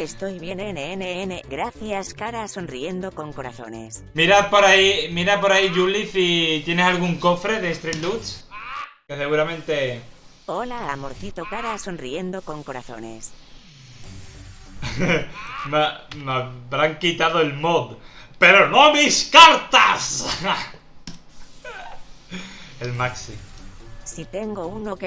Estoy bien, NNN. Gracias, cara sonriendo con corazones. Mirad por ahí, mira por ahí, Julie, si tienes algún cofre de Street Loots. Que seguramente... Hola, amorcito, cara sonriendo con corazones. me, me habrán quitado el mod. ¡Pero no mis cartas! el maxi. Si tengo uno que